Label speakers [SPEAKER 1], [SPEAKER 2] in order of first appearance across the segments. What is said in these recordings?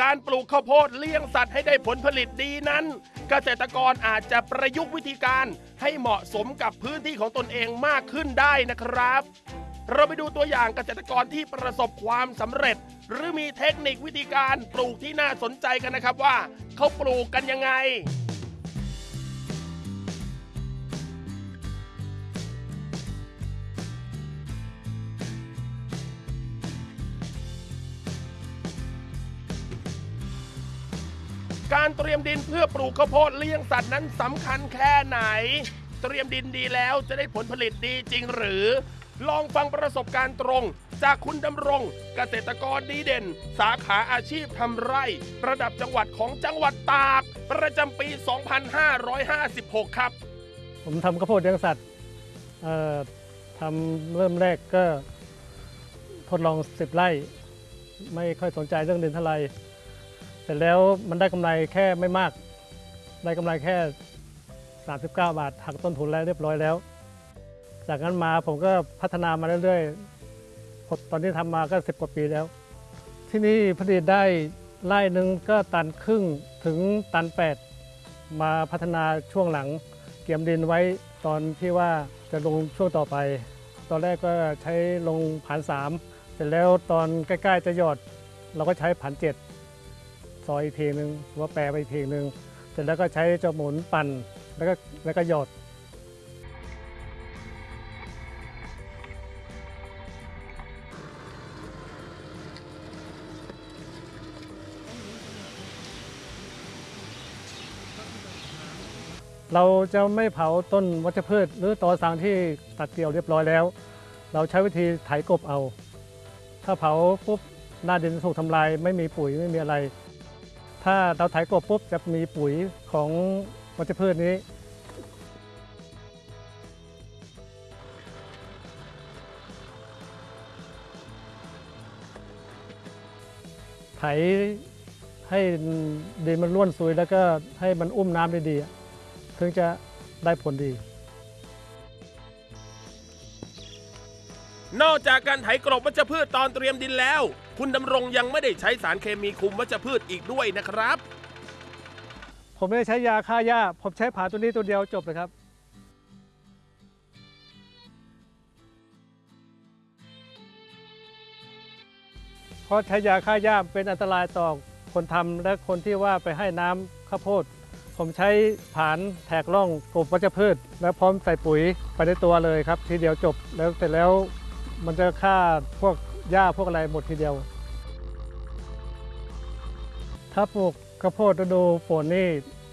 [SPEAKER 1] การปลูกข้าวโพดเลี้ยงสัตว์ให้ได้ผลผลิตดีนั้น เกษตรกรอาจจะประยุกต์วิธีการให้เหมาะสมกับพื้นที่ของตนเองมากขึ้นได้นะครับ เราไปดูตัวอย่างเกษตรกรที่ประสบความสำเร็จ หรือมีเทคนิควิธีการปลูกที่น่าสนใจกันนะครับว่าเขาปลูกกันยังไง การเตรียมดินเพื่อปลูกข้าวโพดเลี้ยงสัตว์นั้นสำคัญแค่ไหน เตรียมดินดีแล้วจะได้ผลผลิตดีจริงหรือ ลองฟังประสบการณ์ตรง จากคุณดำรงเกษตรกรดีเด่น สาขาอาชีพทำไร่ ระดับจังหวัดของจังหวัดตาก ประจำปี 2556 ครับ
[SPEAKER 2] ผมทำข้าวโพดเลี้ยงสัตว์เอ่อทำเริ่มแรกก็ทดลองสิบไร่ ไม่ค่อยสนใจเรื่องดินเท่าไหร่ ร็จแล้วมันได้กำไรแค่ไม่มาก ได้กำไรแค่ 39 บาทหักต้นทุนแล้วเรียบร้อยแล้ว จากนั้นมาผมก็พัฒนามาเรื่อยๆผมตอนนี้ทำมาก็ 10 กว่าปีแล้ว ที่นี่ผลิตได้ไร่หนึ่งก็ตันครึ่งถึงตัน 8 มาพัฒนาช่วงหลัง เกี่ยมดินไว้ตอนที่ว่าจะลงช่วงต่อไป ตอนแรกก็ใช้ลงผ่านสามเสร็จแล้วตอนใกล้ๆจะหยอด เราก็ใช้ผ่านเจ็ด ซอยอีกเพลงหนึ่งหรือว่าแปรไปอีกเพลงหนึ่งเสร็จแล้วก็ใช้เจ้าหมุนปั่นแล้วก็แล้วก็หยอดเราจะไม่เผาต้นวัชพืช หรือตอสังที่ตัดเกี่ยวเรียบร้อยแล้ว เราใช้วิธีไถกบเอา ถ้าเผาปุ๊บหน้าดินถูกทำลาย ไม่มีปุ๋ยไม่มีอะไร ถ้าเราไถกบปุ๊บจะมีปุ๋ยของวัชพืชนี้ ไถให้ดินมันร่วนซุยแล้วก็ให้มันอุ้มน้ำได้ดี ถึงจะได้ผลดี
[SPEAKER 1] นอกจากการไถกรบวัชพืชตอนเตรียมดินแล้ว คุณดำรงยังไม่ได้ใช้สารเคมีคุมวัชพืชอีกด้วยนะครับ
[SPEAKER 2] ผมไม่ได้ใช้ยาฆ่าหญ้า ผมใช้ผาตัวนี้ตัวเดียวจบเลยครับ เพราะใช้ยาฆ่าหญ้าเป็นอันตรายต่อคนทำและคนที่ว่าไปให้น้ำข้าวโพด ผมใช้ผานแทกร่องกบวัชพืช แล้วพร้อมใส่ปุ๋ยไปในตัวเลยครับ ทีเดียวจบแล้วเสร็จแล้ว มันจะฆ่าพวกหญ้าพวกอะไรหมดทีเดียว ถ้าปลูกข้าวโพดฤดูฝนนี่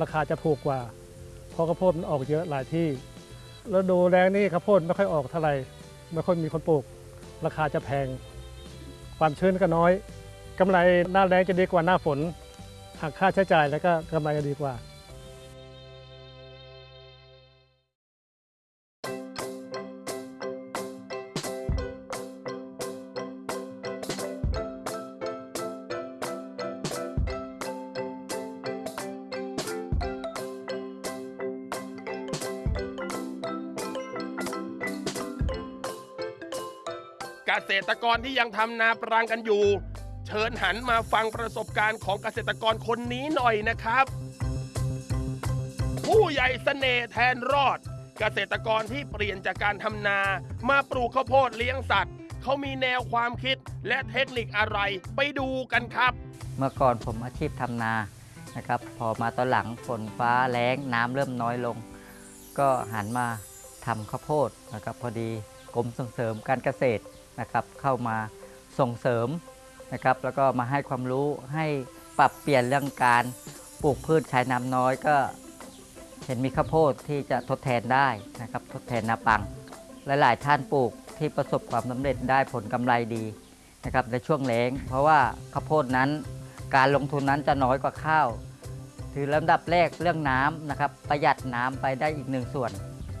[SPEAKER 2] ราคาจะถูกกว่า เพราะข้าวโพดมันออกเยอะหลายที่ฤดูแรงนี่ข้าวโพดไม่ค่อยออกเท่าไหร่ไม่ค่อยมีคนปลูก ราคาจะแพง ความชื้นก็น้อยกำไรหน้าแรงจะดีกว่าหน้าฝนหักค่าใช้จ่ายแล้วก็กำไรจะดีกว่า
[SPEAKER 1] กษตรกรที่ยังทำนาปรังกันอยู่ เชิญหันมาฟังประสบการณ์ของเกษตรกรคนนี้หน่อยนะครับ ผู้ใหญ่เสน่ห์แทนรอด เกษตรกรที่เปลี่ยนจากการทำนา มาปลูกข้าวโพดเลี้ยงสัตว์ เขามีแนวความคิดและเทคนิคอะไรไปดูกันครับ
[SPEAKER 3] เมื่อก่อนผมอาชีพทำนานะครับ พอมาตอนหลังฝนฟ้าแล้งน้ำเริ่มน้อยลง ก็หันมาทำข้าวโพดนะครับพอดีกรมส่งเสริมการเกษตร นะครับเข้ามาส่งเสริมนะครับแล้วก็มาให้ความรู้ให้ปรับเปลี่ยนเรื่องการปลูกพืชใช้น้ำน้อยก็เห็นมีข้าวโพดที่จะทดแทนได้นะครับทดแทนนาปัง หลาย ๆ ท่านปลูกที่ประสบความสำเร็จได้ผลกำไรดีนะครับในช่วงแล้ง เพราะว่าข้าวโพดนั้น การลงทุนนั้นจะน้อยกว่าข้าว ถือลำดับแรกเรื่องน้ำนะครับประหยัดน้ำไปได้อีกหนึ่งส่วน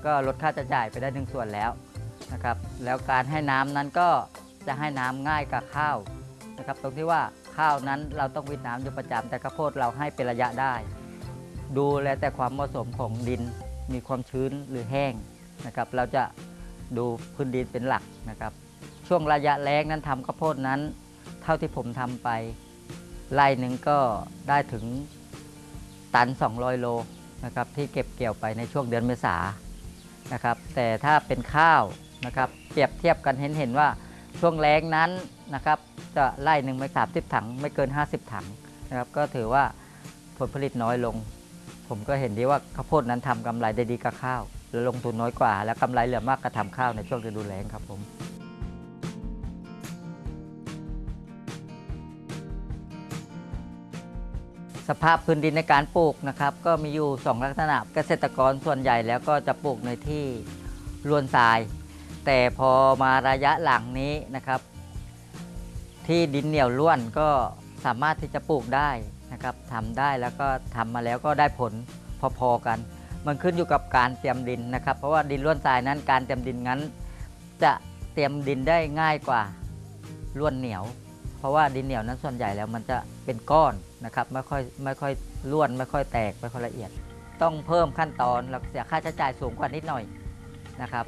[SPEAKER 3] ก็ลดค่าใช้จ่ายไปได้หนึ่งส่วนแล้ว นะครับ แล้วการให้น้ำนั้นก็จะให้น้ำง่ายกับข้าวนะครับ ตรงที่ว่าข้าวนั้นเราต้องวิดน้ำอยู่ประจำแต่ข้าวโพดเราให้เป็นระยะได้ ดูแลแต่ความเหมาะสมของดินมีความชื้นหรือแห้งนะครับ เราจะดูพื้นดินเป็นหลักนะครับ ช่วงระยะแล้งนั้นทำข้าวโพดนั้น เท่าที่ผมทำไปไร่หนึ่งก็ได้ถึงตัน 200 โลนะครับที่เก็บเกี่ยวไปในช่วงเดือนเมษานะครับ แต่ถ้าเป็นข้าว นะครับเปรียบเทียบกันเห็นเห็นว่าช่วงแล้งนั้นนะครับจะไร่หนึ่งไม่สามสิบถังไม่เกิน 50 ถังนะครับก็ถือว่าผลผลิตน้อยลง ผมก็เห็นดีว่าข้าวโพดนั้นทำกำไรได้ดีกับข้าวแล้วลงทุนน้อยกว่า แล้วกำไรเหลือมากกว่าทำข้าวในช่วงฤดูแล้งครับผมสภาพพื้นดินในการปลูกนะครับก็มีอยู่ 2 ลักษณะเกษตรกรส่วนใหญ่แล้วก็จะปลูกในที่ลวนทราย แต่พอมาระยะหลังนี้นะครับ ที่ดินเหนียวล้วนก็สามารถที่จะปลูกได้นะครับทำได้แล้วก็ทำมาแล้วก็ได้ผลพอๆกัน มันขึ้นอยู่กับการเตรียมดินนะครับ เพราะว่าดินล้วนทรายนั้นการเตรียมดินนั้น จะเตรียมดินได้ง่ายกว่าล้วนเหนียว เพราะว่าดินเหนียวนั้นส่วนใหญ่แล้วมันจะเป็นก้อนนะครับไม่ค่อยไม่ค่อยล้วนไม่ค่อยแตกไม่ค่อยละเอียด ต้องเพิ่มขั้นตอนแล้วเสียค่าใช้จ่ายสูงกว่านิดหน่อยนะครับ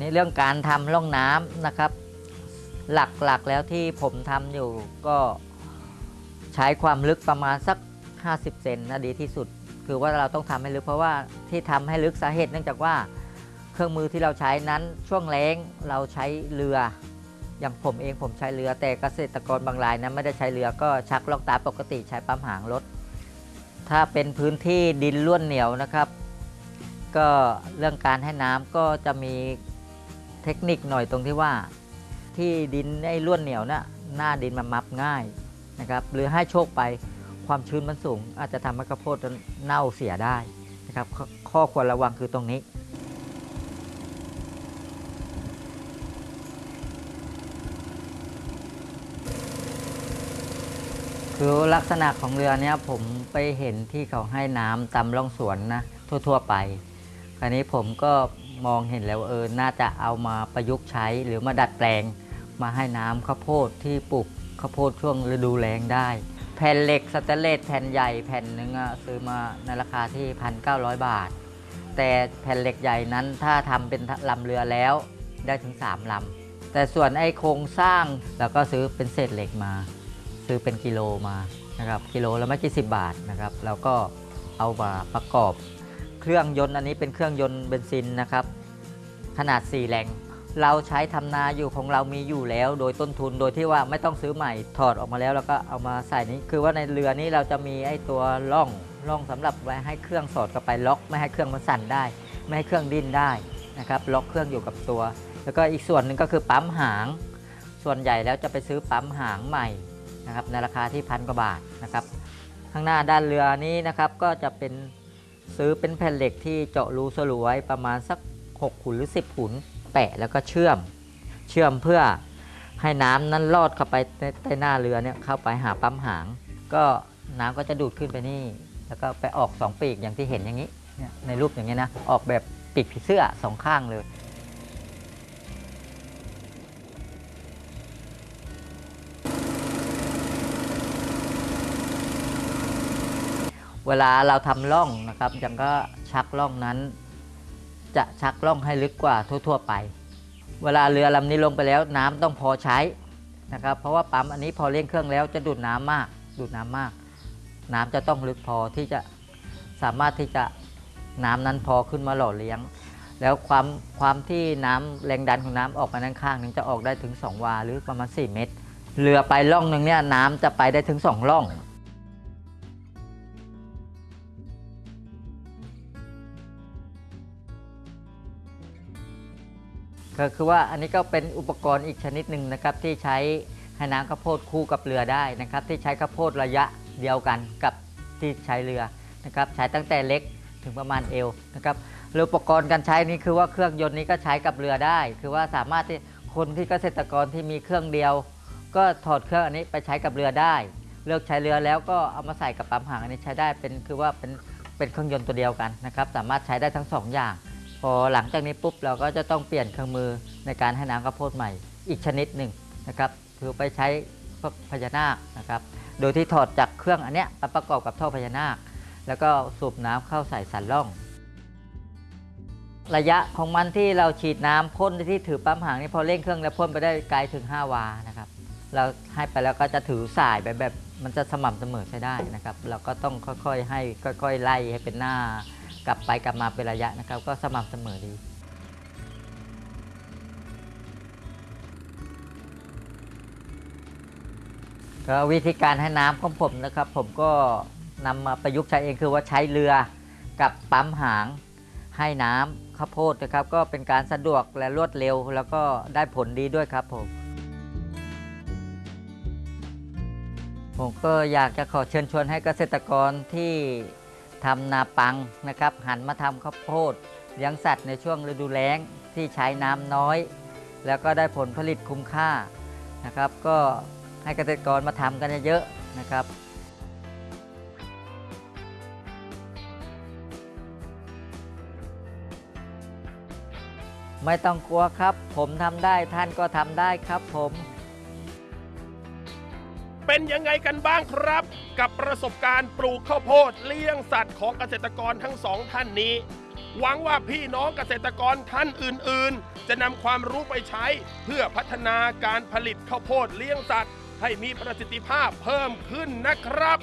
[SPEAKER 3] นี่เรื่องการทำร่องน้ำนะครับ หลักๆแล้วที่ผมทำอยู่ก็ใช้ความลึกประมาณสัก 50 เซนนะดีที่สุด คือว่าเราต้องทำให้ลึกเพราะว่าที่ทำให้ลึกสาเหตุเนื่องจากว่าเครื่องมือที่เราใช้นั้นช่วงแล้งเราใช้เรืออย่างผมเองผมใช้เรือแต่เกษตรกรบางรายนั้นไม่ได้ใช้เรือก็ชักลอกตาปกติใช้ปั๊มหางรถ ถ้าเป็นพื้นที่ดินล้วนเหนียวนะครับ ก็เรื่องการให้น้ำก็จะมี เทคนิคหน่อยตรงที่ว่าที่ดินไอ้ล้วนเหนียวนะ่ะหน้าดินมันมับง่ายนะครับหรือให้โชคไปความชื้นมันสูง อาจจะทำให้ข้าวโพดเน่าเสียได้นะครับขข้อควรระวังคือตรงนี้คือลักษณะของเรือเนี้ยผมไปเห็นที่เขาให้น้ำตามร่องสวนนะทั่ว ๆ ไป คราวนี้ผมก็ มองเห็นแล้วเออน่าจะเอามาประยุกต์ใช้หรือมาดัดแปลง มาให้น้ำข้าวโพดที่ปลูกข้าวโพดช่วงฤดูแล้งได้ แผ่นเหล็กสแตนเลสแผ่นใหญ่แผ่นหนึ่งอะซื้อมาในราคาที่ 1,900 บาท แต่แผ่นเหล็กใหญ่นั้นถ้าทำเป็นลำเรือแล้วได้ถึง 3ลำแต่ส่วนไอ้โครงสร้างเราก็ซื้อเป็นเศษเหล็กมา ซื้อเป็นกิโลมานะครับกิโลละไม่กี่สิบบาทนะครับแล้วก็เอามาประกอบ เครื่องยนต์อันนี้เป็นเครื่องยนต์เบนซินนะครับ ขนาด 4แรงเราใช้ทำนาอยู่ของเรามีอยู่แล้ว โดยต้นทุนโดยที่ว่าไม่ต้องซื้อใหม่ถอดออกมาแล้วแล้วก็เอามาใส่นี้ คือว่าในเรือนี้เราจะมีไอ้ตัวร่องร่องสำหรับไว้ให้เครื่องสอดเข้าไปล็อก ไม่ให้เครื่องมันสั่นได้ ไม่ให้เครื่องดิ้นได้นะครับล็อกเครื่องอยู่กับตัว แล้วก็อีกส่วนหนึ่งก็คือปั๊มหาง ส่วนใหญ่แล้วจะไปซื้อปั๊มหางใหม่นะครับในราคาที่พันกว่าบาทนะครับข้างหน้าด้านเรือนี้นะครับก็จะเป็น ซื้อเป็นแผ่นเหล็กที่เจาะรูสลวยประมาณสัก 6 ขุนหรือ 10 ขุน แปะแล้วก็เชื่อม เชื่อมเพื่อให้น้ำนั้นลอดเข้าไปใต้หน้าเรือเนี่ยเข้าไปหาปั๊มหาง ก็น้ำก็จะดูดขึ้นไปนี่ แล้วก็ไปออก 2 ปีกอย่างที่เห็นอย่างนี้ ในรูปอย่างนี้นะ ออกแบบปีกผีเสื้อสองข้างเลย เวลาเราทำร่องนะครับยังก็ชักร่องนั้น จะชักร่องให้ลึกกว่าทั่ว ๆ ไป เวลาเรือลำนี้ลงไปแล้วน้ำต้องพอใช้นะครับ เพราะว่าปั๊มอันนี้พอเร่งเครื่องแล้วจะดูดน้ำมาก ดูดน้ำมาก น้ำจะต้องลึกพอที่จะสามารถที่จะน้ำนั้นพอขึ้นมาหล่อเลี้ยง แล้วความความที่น้ำแรงดันของน้ำออกมาด้านข้างนึงจะออกได้ถึง 2 วาหรือประมาณ 4 เมตร เรือไปล่องหนึ่งเนี่ยน้ำจะไปได้ถึง 2 ล่อง ก็คือว่าอันนี้ก็เป็นอุปกรณ์อีกชนิดหนึ่งนะครับที่ใช้ให้น้ำข้าวโพดคู่กับเรือได้นะครับ ที่ใช้ข้าวโพดระยะเดียวกันกับที่ใช้เรือนะครับใช้ตั้งแต่เล็กถึงประมาณเอวนะครับแล้วอุปกรณ์การใช้นี้คือว่าเครื่องยนต์นี้ก็ใช้กับเรือได้ คือว่าสามารถที่คนที่เกษตรกรที่มีเครื่องเดียว ก็ถอดเครื่องอันนี้ไปใช้กับเรือได้ เลิกใช้เรือแล้วก็เอามาใส่กับปั๊มหางอันนี้ใช้ได้เป็นคือว่าเป็นเป็นเครื่องยนต์ตัวเดียวกันนะครับ สามารถใช้ได้ทั้งสองอย่าง พอหลังจากนี้ปุ๊บเราก็จะต้องเปลี่ยนเครื่องมือในการให้น้ำข้าวโพดใหม่ อีกชนิดหนึ่งนะครับคือไปใช้พญานาคนะครับโดยที่ถอดจากเครื่องอันเนี้ยไปประกอบกับท่อพญานาค แล้วก็สูบน้ำเข้าใส่สันล่อง ระยะของมันที่เราฉีดน้ำพ่นที่ถือปั๊มหางนี่พอเร่งเครื่องแล้วพ่นไปได้ไกลถึง 5 วานะครับเราให้ไปแล้วก็จะถือสายไปแบบมันจะสม่ำเสมอใช้ได้นะครับ เราก็ต้องค่อยๆให้ค่อย ๆ ไล่ให้เป็นหน้า ลับไปกลับมาเป็นระยะนะครับ ก็สม่ำเสมอดี ก็วิธีการให้น้ำของผมนะครับ ผมก็นำมาประยุกต์ใช้เองคือว่าใช้เรือกับปั๊มหางให้น้ำข้าวโพดนะครับ ก็เป็นการสะดวกและรวดเร็ว แล้วก็ได้ผลดีด้วยครับผมผมก็อยากจะขอเชิญชวนให้เกษตรกรที่ ทำนาปังนะครับหันมาทำข้าวโพดเลี้ยงสัตว์ในช่วงฤดูแล้งที่ใช้น้ำน้อย แล้วก็ได้ผลผลิตคุ้มค่านะครับ ก็ให้เกษตรกรมาทำกันเยอะๆนะครับไม่ต้องกลัวครับ ผมทำได้ท่านก็ทำได้ครับผม
[SPEAKER 1] เป็นยังไงกันบ้างครับ กับประสบการณ์ปลูกข้าวโพดเลี้ยงสัตว์ของเกษตรกรทั้งสองท่านนี้ หวังว่าพี่น้องเกษตรกรท่านอื่น ๆ จะนำความรู้ไปใช้เพื่อพัฒนาการผลิตข้าวโพดเลี้ยงสัตว์ ให้มีประสิทธิภาพเพิ่มขึ้นนะครับ